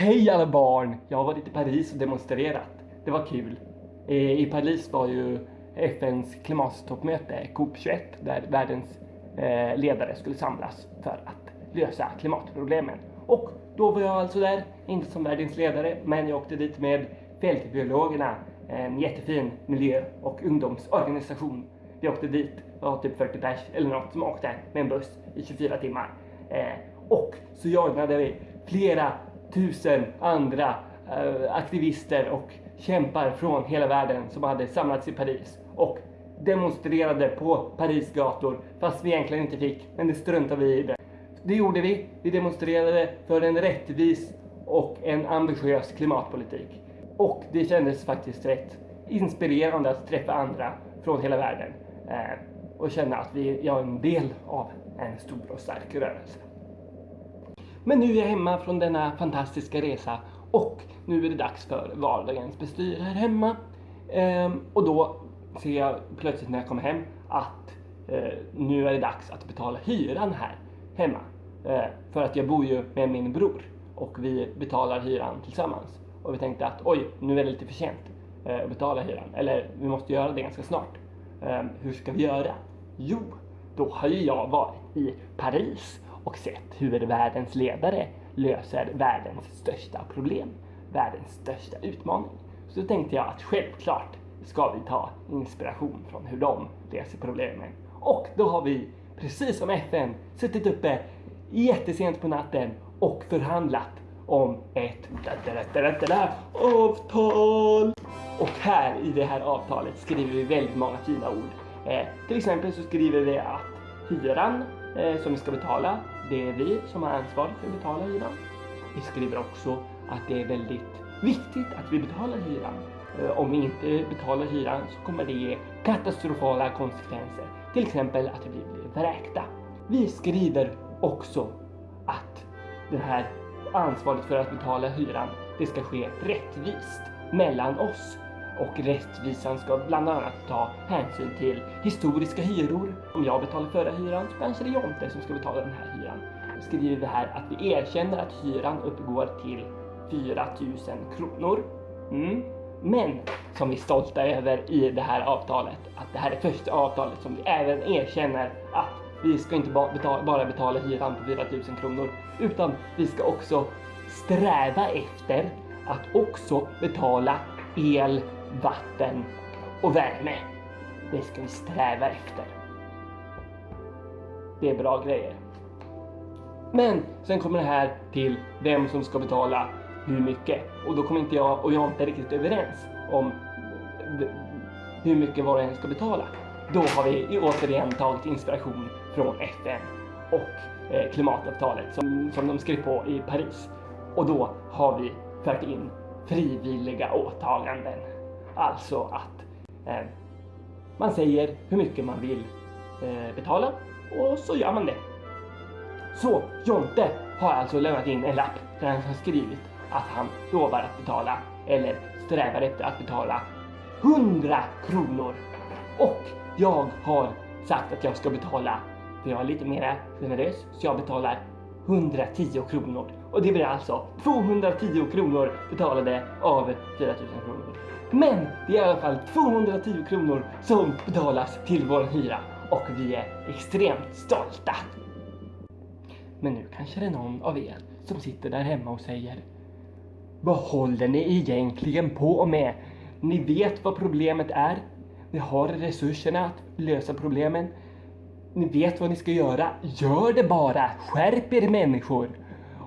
Hej alla barn! Jag har varit i Paris och demonstrerat. Det var kul. Eh, I Paris var ju FNs klimattoppmöte, COP21, där världens eh, ledare skulle samlas för att lösa klimatproblemen. Och då var jag alltså där, inte som världens ledare, men jag åkte dit med Fältbiologerna, en jättefin miljö och ungdomsorganisation. Vi åkte dit, det var typ 40 pers eller något som åkte med en buss i 24 timmar. Eh, och så jagade vi flera tusen andra eh, aktivister och kämpar från hela världen som hade samlats i Paris och demonstrerade på Paris gator fast vi egentligen inte fick, men det struntade vi i det. Det gjorde vi. Vi demonstrerade för en rättvis och en ambitiös klimatpolitik. Och det kändes faktiskt rätt inspirerande att träffa andra från hela världen eh, och känna att vi är en del av en stor och stark rörelse. Men nu är jag hemma från denna fantastiska resa och nu är det dags för vardagens bestyr här hemma. Ehm, och då ser jag plötsligt när jag kommer hem att eh, nu är det dags att betala hyran här hemma. Ehm, för att jag bor ju med min bror och vi betalar hyran tillsammans. Och vi tänkte att oj, nu är det lite för sent eh, att betala hyran. Eller vi måste göra det ganska snart. Ehm, hur ska vi göra? Jo, då har ju jag varit i Paris och sett hur världens ledare löser världens största problem, världens största utmaning. Så då tänkte jag att självklart ska vi ta inspiration från hur de löser problemen. Och då har vi, precis som FN, suttit uppe jättesent på natten och förhandlat om ett avtal. Och här i det här avtalet skriver vi väldigt många fina ord. Eh, till exempel så skriver vi att hyran Eh, som vi ska betala, det är vi som har ansvar för att betala hyran. Vi skriver också att det är väldigt viktigt att vi betalar hyran. Eh, om vi inte betalar hyran så kommer det ge katastrofala konsekvenser. Till exempel att vi blir vräkta. Vi skriver också att det här ansvaret för att betala hyran, det ska ske rättvist mellan oss och rättvisan ska bland annat ta hänsyn till historiska hyror. Om jag betalar förra hyran så kanske det är Jonte som ska betala den här hyran. Då skriver vi här att vi erkänner att hyran uppgår till 4000 kronor. Mm. Men som vi är stolta över i det här avtalet, att det här är första avtalet som vi även erkänner att vi ska inte bara betala hyran på 4000 kronor, utan vi ska också sträva efter att också betala el, vatten och värme. Det ska vi sträva efter. Det är bra grejer. Men sen kommer det här till vem som ska betala hur mycket. Och då kommer inte jag och jag inte riktigt överens om hur mycket var och en ska betala. Då har vi återigen tagit inspiration från FN och eh, klimatavtalet som, som de skrev på i Paris. Och då har vi fört in frivilliga åtaganden. Alltså att eh, man säger hur mycket man vill eh, betala och så gör man det. Så Jonte har alltså lämnat in en lapp där han har skrivit att han lovar att betala eller strävar efter att betala 100 kronor. Och jag har sagt att jag ska betala, för jag är lite mer generös, så jag betalar 110 kronor. Och det blir alltså 210 kronor betalade av 4000 kronor. Men det är i alla fall 210 kronor som betalas till vår hyra och vi är extremt stolta. Men nu kanske det är någon av er som sitter där hemma och säger Vad håller ni egentligen på med? Ni vet vad problemet är. Ni har resurserna att lösa problemen. Ni vet vad ni ska göra. Gör det bara! Skärp er människor!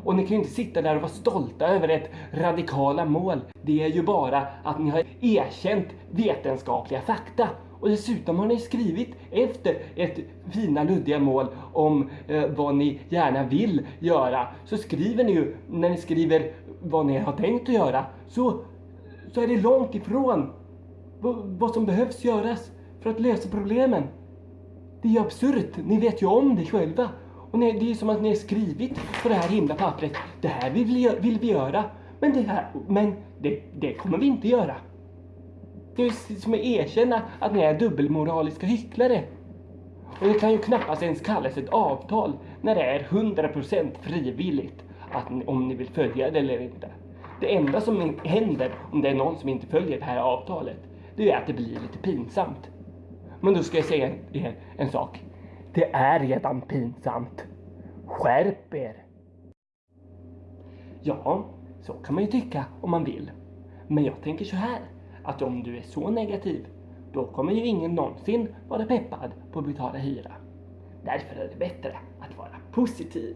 Och ni kan ju inte sitta där och vara stolta över ett radikala mål. Det är ju bara att ni har erkänt vetenskapliga fakta. Och dessutom har ni skrivit efter ett fina luddiga mål om eh, vad ni gärna vill göra. Så skriver ni ju, när ni skriver vad ni har tänkt att göra, så, så är det långt ifrån vad som behövs göras för att lösa problemen. Det är ju absurt, ni vet ju om det själva. Och ni, det är som att ni har skrivit på det här himla pappret. Det här vill vi, vill vi göra. Men, det, här, men det, det kommer vi inte göra. Det är som att erkänna att ni är dubbelmoraliska hycklare. Och det kan ju knappast ens kallas ett avtal när det är 100% frivilligt att, om ni vill följa det eller inte. Det enda som händer om det är någon som inte följer det här avtalet, det är att det blir lite pinsamt. Men då ska jag säga er en sak. Det är redan pinsamt. Skärp er! Ja, så kan man ju tycka om man vill. Men jag tänker så här, att om du är så negativ, då kommer ju ingen någonsin vara peppad på att betala hyra. Därför är det bättre att vara positiv.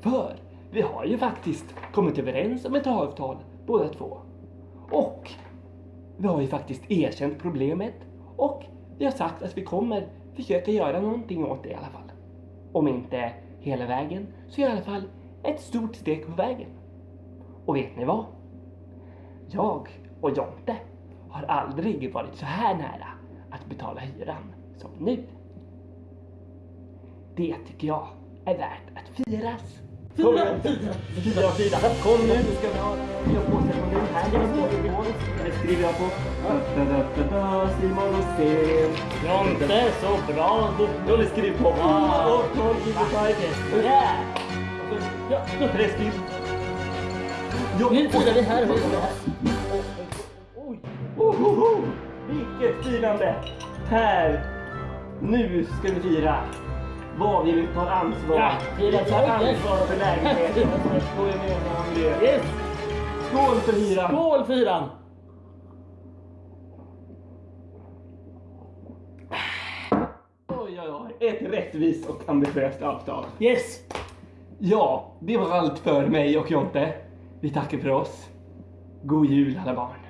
För vi har ju faktiskt kommit överens om ett avtal båda två. Och vi har ju faktiskt erkänt problemet och vi har sagt att vi kommer försöka göra någonting åt det i alla fall. Om inte hela vägen så i alla fall ett stort steg på vägen. Och vet ni vad? Jag och Jonte har aldrig varit så här nära att betala hyran som nu. Det tycker jag är värt att firas. Kom igen. Fira, fira. Kom nu, nu ska vi ha fyra påsar på nu. Här är det skriver jag på. Da, da, da, da, Simon Rosén. Jonte, så bra! Du, Johnny skriver på. Och Torg Gibbetiger. yeah. Ja, Träskil. Nu firar vi här. Oj! Vilket firande! Här! Nu ska vi fira! Vad vi tar ansvar. Ja, vi tar ansvar för lägenheten. Miljö. Yes! Skål för hyran! Skål fyran! Oj, oj, oj. Ett rättvist och ambitiöst avtal. Yes! Ja, det var allt för mig och Jonte. Vi tackar för oss. God jul alla barn.